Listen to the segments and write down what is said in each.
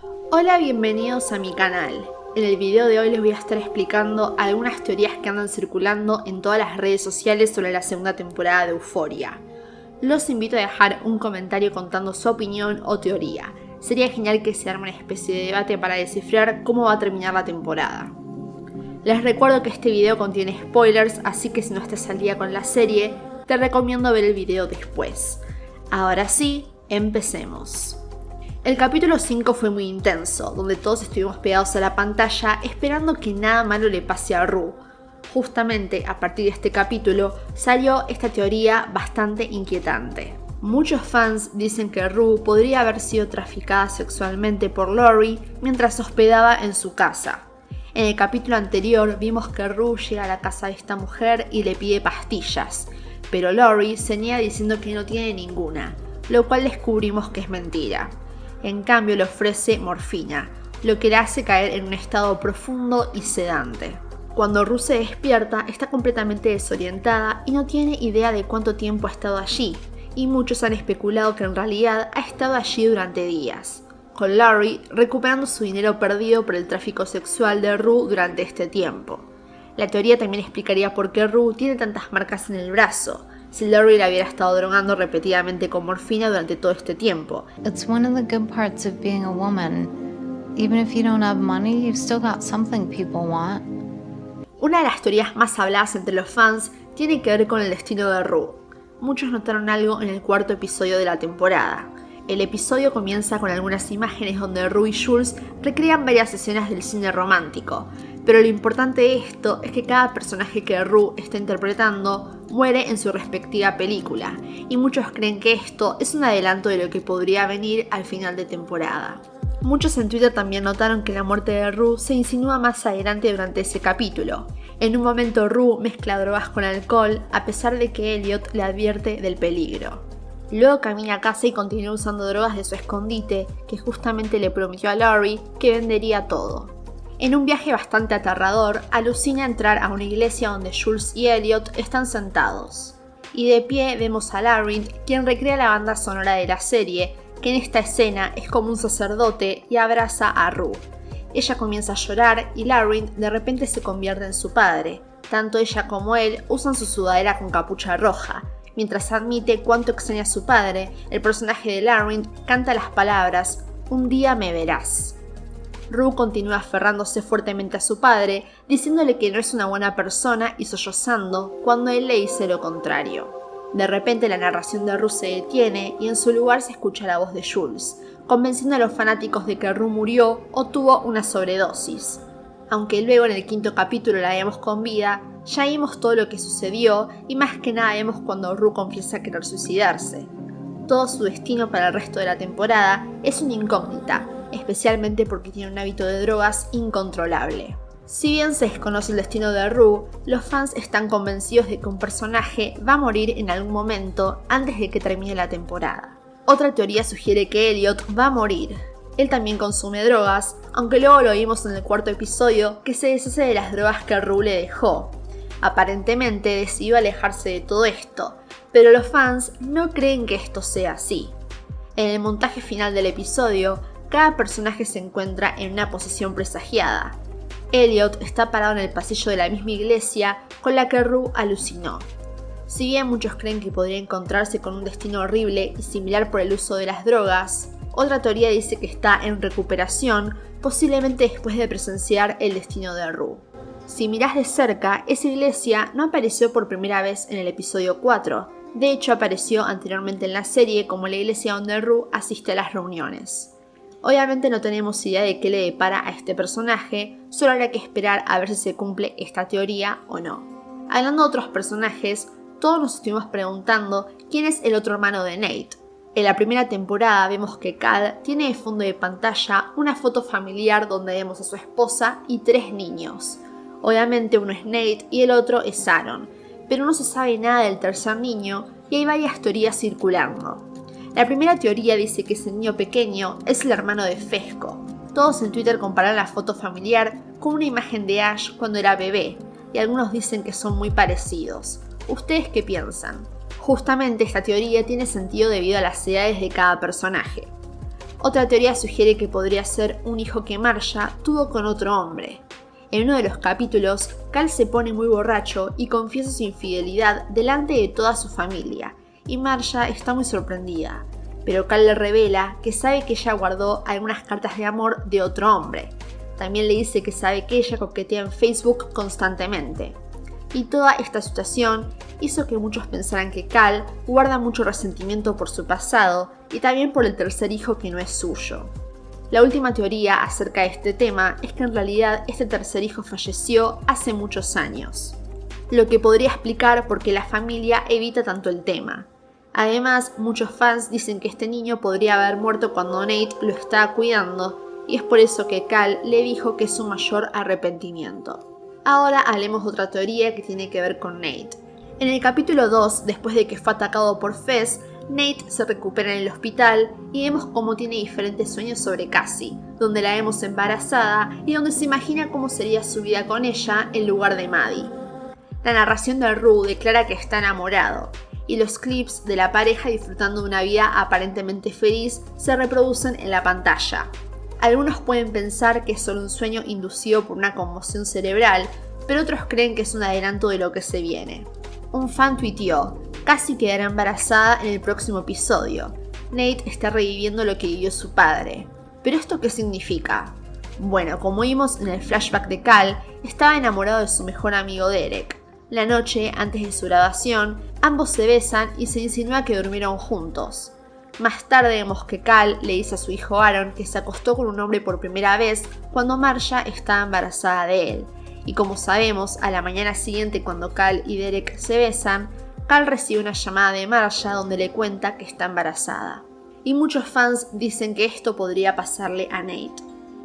Hola, bienvenidos a mi canal. En el video de hoy les voy a estar explicando algunas teorías que andan circulando en todas las redes sociales sobre la segunda temporada de Euforia. Los invito a dejar un comentario contando su opinión o teoría. Sería genial que se arme una especie de debate para descifrar cómo va a terminar la temporada. Les recuerdo que este video contiene spoilers, así que si no estás al día con la serie, te recomiendo ver el video después. Ahora sí, empecemos. El capítulo 5 fue muy intenso, donde todos estuvimos pegados a la pantalla esperando que nada malo le pase a Rue. Justamente a partir de este capítulo salió esta teoría bastante inquietante. Muchos fans dicen que Rue podría haber sido traficada sexualmente por Lori mientras hospedaba en su casa. En el capítulo anterior vimos que Rue llega a la casa de esta mujer y le pide pastillas, pero Lori se niega diciendo que no tiene ninguna, lo cual descubrimos que es mentira. En cambio le ofrece morfina, lo que le hace caer en un estado profundo y sedante. Cuando Rue se despierta, está completamente desorientada y no tiene idea de cuánto tiempo ha estado allí, y muchos han especulado que en realidad ha estado allí durante días, con Larry recuperando su dinero perdido por el tráfico sexual de Rue durante este tiempo. La teoría también explicaría por qué Rue tiene tantas marcas en el brazo, si Larry la hubiera estado drogando repetidamente con morfina durante todo este tiempo. It's one of the good parts of being a woman. Even if you don't have money, you've still got something people want. Una de las teorías más habladas entre los fans tiene que ver con el destino de Rue. Muchos notaron algo en el cuarto episodio de la temporada. El episodio comienza con algunas imágenes donde Rue y Jules recrean varias escenas del cine romántico, pero lo importante de esto es que cada personaje que Rue está interpretando muere en su respectiva película, y muchos creen que esto es un adelanto de lo que podría venir al final de temporada. Muchos en Twitter también notaron que la muerte de Rue se insinúa más adelante durante ese capítulo. En un momento Rue mezcla drogas con alcohol a pesar de que Elliot le advierte del peligro. Luego camina a casa y continúa usando drogas de su escondite, que justamente le prometió a Laurie que vendería todo. En un viaje bastante aterrador, alucina entrar a una iglesia donde Jules y Elliot están sentados. Y de pie vemos a Larry, quien recrea la banda sonora de la serie, que en esta escena es como un sacerdote y abraza a Rue. Ella comienza a llorar y Larry de repente se convierte en su padre. Tanto ella como él usan su sudadera con capucha roja. Mientras admite cuánto extraña a su padre, el personaje de Larry canta las palabras Un día me verás. Rue continúa aferrándose fuertemente a su padre, diciéndole que no es una buena persona y sollozando cuando él le dice lo contrario. De repente la narración de Rue se detiene y en su lugar se escucha la voz de Jules, convenciendo a los fanáticos de que Rue murió o tuvo una sobredosis. Aunque luego en el quinto capítulo la vemos con vida, ya vimos todo lo que sucedió y más que nada vemos cuando Rue confiesa querer suicidarse. Todo su destino para el resto de la temporada es una incógnita, especialmente porque tiene un hábito de drogas incontrolable. Si bien se desconoce el destino de Rue, los fans están convencidos de que un personaje va a morir en algún momento antes de que termine la temporada. Otra teoría sugiere que Elliot va a morir. Él también consume drogas, aunque luego lo vimos en el cuarto episodio que se deshace de las drogas que Rue le dejó. Aparentemente decidió alejarse de todo esto, pero los fans no creen que esto sea así. En el montaje final del episodio, cada personaje se encuentra en una posición presagiada. Elliot está parado en el pasillo de la misma iglesia con la que Rue alucinó. Si bien muchos creen que podría encontrarse con un destino horrible y similar por el uso de las drogas, otra teoría dice que está en recuperación, posiblemente después de presenciar el destino de Rue. Si mirás de cerca, esa iglesia no apareció por primera vez en el episodio 4, de hecho apareció anteriormente en la serie como la iglesia donde Rue asiste a las reuniones. Obviamente no tenemos idea de qué le depara a este personaje, solo habrá que esperar a ver si se cumple esta teoría o no. Hablando de otros personajes, todos nos estuvimos preguntando quién es el otro hermano de Nate. En la primera temporada vemos que Cal tiene de fondo de pantalla una foto familiar donde vemos a su esposa y tres niños. Obviamente uno es Nate y el otro es Aaron, pero no se sabe nada del tercer niño y hay varias teorías circulando. La primera teoría dice que ese niño pequeño es el hermano de Fesco. Todos en Twitter comparan la foto familiar con una imagen de Ash cuando era bebé, y algunos dicen que son muy parecidos. ¿Ustedes qué piensan? Justamente esta teoría tiene sentido debido a las edades de cada personaje. Otra teoría sugiere que podría ser un hijo que Marja tuvo con otro hombre. En uno de los capítulos, Cal se pone muy borracho y confiesa su infidelidad delante de toda su familia, y Marja está muy sorprendida, pero Cal le revela que sabe que ella guardó algunas cartas de amor de otro hombre. También le dice que sabe que ella coquetea en Facebook constantemente. Y toda esta situación hizo que muchos pensaran que Cal guarda mucho resentimiento por su pasado y también por el tercer hijo que no es suyo. La última teoría acerca de este tema es que en realidad este tercer hijo falleció hace muchos años, lo que podría explicar por qué la familia evita tanto el tema. Además, muchos fans dicen que este niño podría haber muerto cuando Nate lo estaba cuidando y es por eso que Cal le dijo que es su mayor arrepentimiento. Ahora hablemos de otra teoría que tiene que ver con Nate. En el capítulo 2, después de que fue atacado por Fez, Nate se recupera en el hospital y vemos cómo tiene diferentes sueños sobre Cassie, donde la vemos embarazada y donde se imagina cómo sería su vida con ella en lugar de Maddie. La narración de Rue declara que está enamorado, y los clips de la pareja disfrutando de una vida aparentemente feliz se reproducen en la pantalla. Algunos pueden pensar que es solo un sueño inducido por una conmoción cerebral, pero otros creen que es un adelanto de lo que se viene. Un fan tuiteó, casi quedará embarazada en el próximo episodio. Nate está reviviendo lo que vivió su padre. ¿Pero esto qué significa? Bueno, como vimos en el flashback de Cal, estaba enamorado de su mejor amigo Derek. La noche, antes de su graduación, ambos se besan y se insinúa que durmieron juntos. Más tarde vemos que Cal le dice a su hijo Aaron que se acostó con un hombre por primera vez cuando Marcia estaba embarazada de él. Y como sabemos, a la mañana siguiente cuando Cal y Derek se besan, Cal recibe una llamada de Marcia donde le cuenta que está embarazada. Y muchos fans dicen que esto podría pasarle a Nate.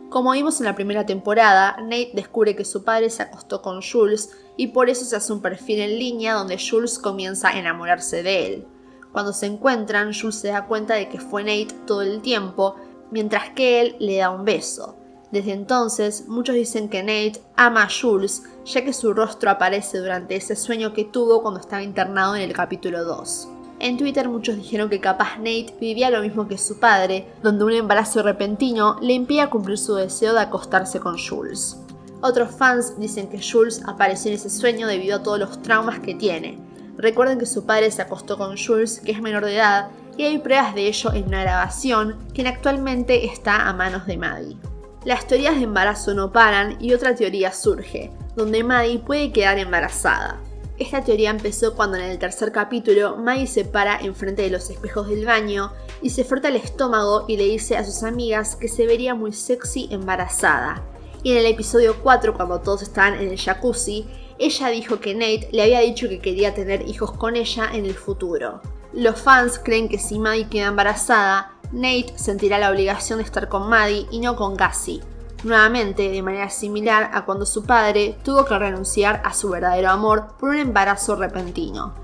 Como vimos en la primera temporada, Nate descubre que su padre se acostó con Jules y por eso se hace un perfil en línea donde Jules comienza a enamorarse de él. Cuando se encuentran, Jules se da cuenta de que fue Nate todo el tiempo, mientras que él le da un beso. Desde entonces, muchos dicen que Nate ama a Jules, ya que su rostro aparece durante ese sueño que tuvo cuando estaba internado en el capítulo 2. En Twitter muchos dijeron que capaz Nate vivía lo mismo que su padre, donde un embarazo repentino le impía cumplir su deseo de acostarse con Jules. Otros fans dicen que Jules apareció en ese sueño debido a todos los traumas que tiene. Recuerden que su padre se acostó con Jules, que es menor de edad, y hay pruebas de ello en una grabación que actualmente está a manos de Maddie. Las teorías de embarazo no paran y otra teoría surge, donde Maddie puede quedar embarazada. Esta teoría empezó cuando en el tercer capítulo Maddie se para enfrente de los espejos del baño y se frota el estómago y le dice a sus amigas que se vería muy sexy embarazada. Y en el episodio 4, cuando todos estaban en el jacuzzi, ella dijo que Nate le había dicho que quería tener hijos con ella en el futuro. Los fans creen que si Maddie queda embarazada, Nate sentirá la obligación de estar con Maddie y no con Cassie, nuevamente de manera similar a cuando su padre tuvo que renunciar a su verdadero amor por un embarazo repentino.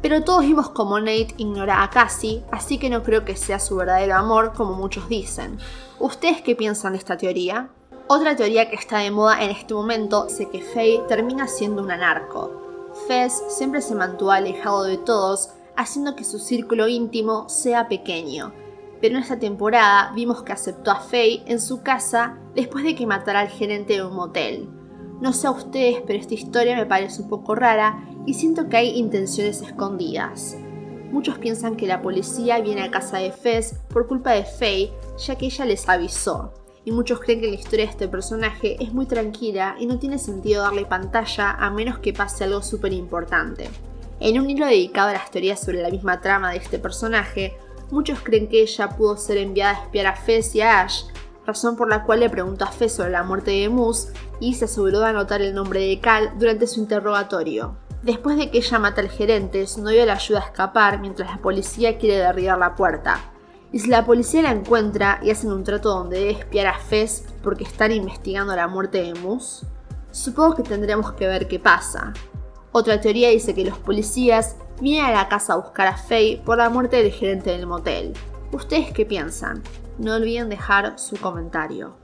Pero todos vimos como Nate ignora a Cassie, así que no creo que sea su verdadero amor como muchos dicen. ¿Ustedes qué piensan de esta teoría? Otra teoría que está de moda en este momento es que Faye termina siendo un anarco. Fez siempre se mantuvo alejado de todos, haciendo que su círculo íntimo sea pequeño, pero en esta temporada vimos que aceptó a Faye en su casa después de que matara al gerente de un motel. No sé a ustedes, pero esta historia me parece un poco rara y siento que hay intenciones escondidas. Muchos piensan que la policía viene a casa de Fez por culpa de Faye, ya que ella les avisó. Y muchos creen que la historia de este personaje es muy tranquila y no tiene sentido darle pantalla a menos que pase algo súper importante. En un hilo dedicado a las teorías sobre la misma trama de este personaje, Muchos creen que ella pudo ser enviada a espiar a Fez y a Ash, razón por la cual le preguntó a Fez sobre la muerte de Moose y se aseguró de anotar el nombre de Cal durante su interrogatorio. Después de que ella mata al gerente, su novio la ayuda a escapar mientras la policía quiere derribar la puerta. Y si la policía la encuentra y hacen un trato donde debe espiar a Fez porque están investigando la muerte de Moose, supongo que tendremos que ver qué pasa. Otra teoría dice que los policías vienen a la casa a buscar a Faye por la muerte del gerente del motel. ¿Ustedes qué piensan? No olviden dejar su comentario.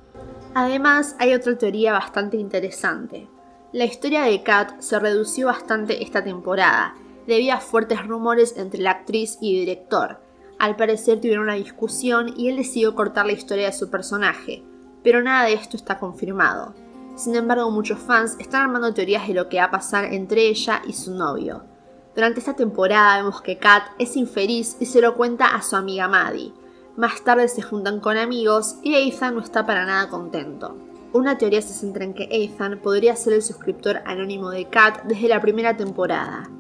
Además, hay otra teoría bastante interesante. La historia de Kat se redució bastante esta temporada, debido a fuertes rumores entre la actriz y director. Al parecer tuvieron una discusión y él decidió cortar la historia de su personaje, pero nada de esto está confirmado. Sin embargo, muchos fans están armando teorías de lo que va a pasar entre ella y su novio. Durante esta temporada vemos que Kat es infeliz y se lo cuenta a su amiga Maddie. Más tarde se juntan con amigos y Ethan no está para nada contento. Una teoría se centra en que Ethan podría ser el suscriptor anónimo de Kat desde la primera temporada.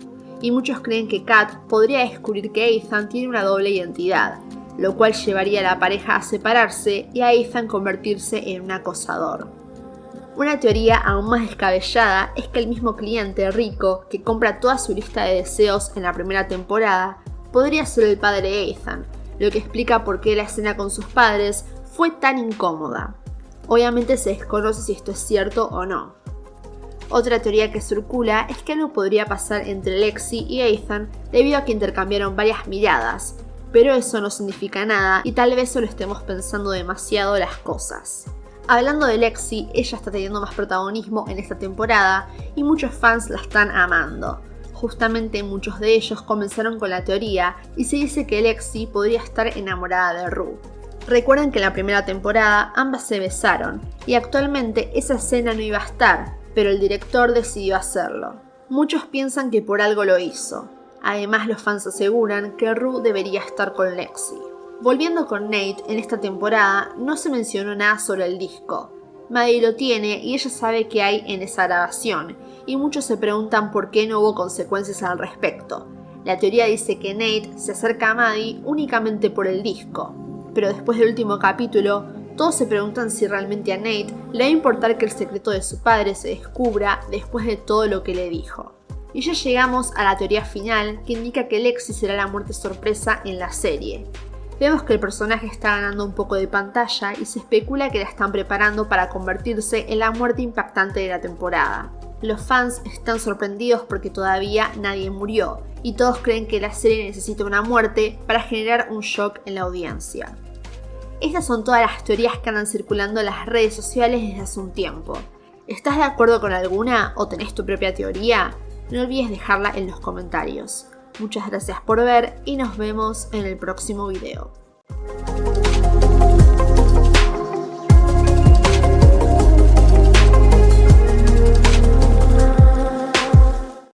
Y muchos creen que Kat podría descubrir que Ethan tiene una doble identidad, lo cual llevaría a la pareja a separarse y a Ethan convertirse en un acosador. Una teoría aún más descabellada es que el mismo cliente rico que compra toda su lista de deseos en la primera temporada podría ser el padre de Ethan, lo que explica por qué la escena con sus padres fue tan incómoda. Obviamente se desconoce si esto es cierto o no. Otra teoría que circula es que algo podría pasar entre Lexi y Ethan debido a que intercambiaron varias miradas, pero eso no significa nada y tal vez solo estemos pensando demasiado las cosas. Hablando de Lexi, ella está teniendo más protagonismo en esta temporada y muchos fans la están amando. Justamente muchos de ellos comenzaron con la teoría y se dice que Lexi podría estar enamorada de Rue. Recuerden que en la primera temporada ambas se besaron y actualmente esa escena no iba a estar, pero el director decidió hacerlo. Muchos piensan que por algo lo hizo. Además los fans aseguran que Rue debería estar con Lexi. Volviendo con Nate, en esta temporada no se mencionó nada sobre el disco. Maddie lo tiene y ella sabe qué hay en esa grabación, y muchos se preguntan por qué no hubo consecuencias al respecto. La teoría dice que Nate se acerca a Maddie únicamente por el disco, pero después del último capítulo, todos se preguntan si realmente a Nate le va a importar que el secreto de su padre se descubra después de todo lo que le dijo. Y ya llegamos a la teoría final que indica que Lexi será la muerte sorpresa en la serie. Vemos que el personaje está ganando un poco de pantalla y se especula que la están preparando para convertirse en la muerte impactante de la temporada. Los fans están sorprendidos porque todavía nadie murió y todos creen que la serie necesita una muerte para generar un shock en la audiencia. Estas son todas las teorías que andan circulando en las redes sociales desde hace un tiempo. ¿Estás de acuerdo con alguna o tenés tu propia teoría? No olvides dejarla en los comentarios. Muchas gracias por ver y nos vemos en el próximo video.